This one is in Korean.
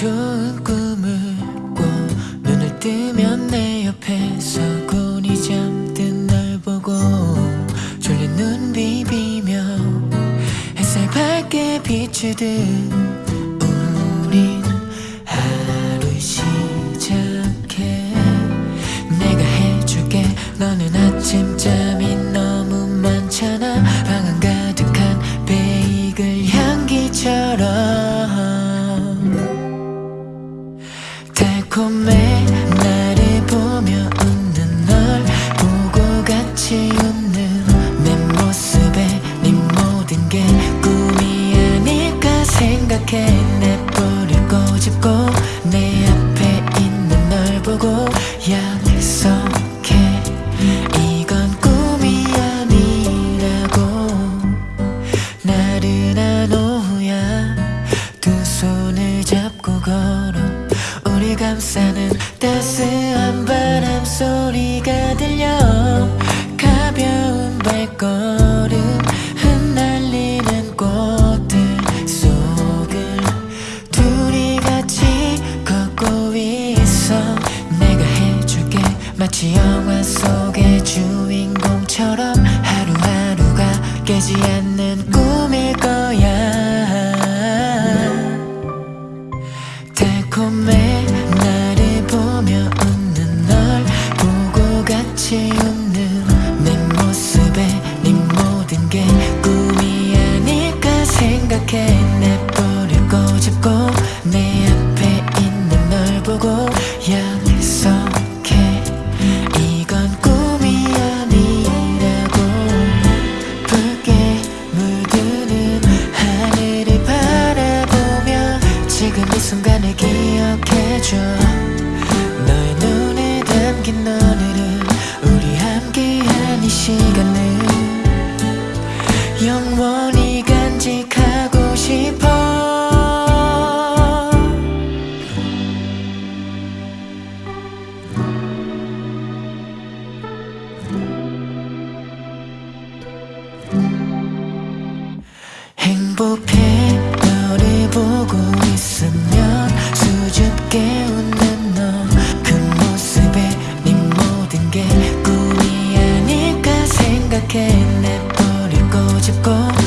좋은 꿈을 꿔. 눈을 뜨면 내 옆에 서군이 잠든 날 보고 졸린 눈 비비며 햇살 밝게 비추듯 우린 하루 시작해. 내가 해줄게. 너는 아침잠 달콤해 나를 보며 웃는 널 보고 같이 웃는 내 모습에 네 모든 게 꿈이 아닐까 생각해. 내 볼을 꼬집고 내 앞에 있는 널 보고 약속 감싸는 따스한 바람 소리가 들려. 가벼운 발걸음 흩날리는 꽃들 속을 둘이 같이 걷고 있어. 내가 해줄게. 마치 영화 속의 주인공처럼 하루하루가 깨지 않는 꿈일 거야. 달콤해 같이 웃는 내 모습에 네 모든 게 꿈이 아닐까 생각해. 내 볼을 꼬집고 내 앞에 있는 널 보고 약속해. 이건 꿈이 아니라고. 붉게 물드는 하늘을 바라보며 지금 이 순간을 기억해줘. 너의 눈에 담긴 오 행복해 너를 보고 있으면 수줍게 웃는 너 그 모습에 네 모든 게 꿈이 아닐까 생각해. 내 볼을 꼬집고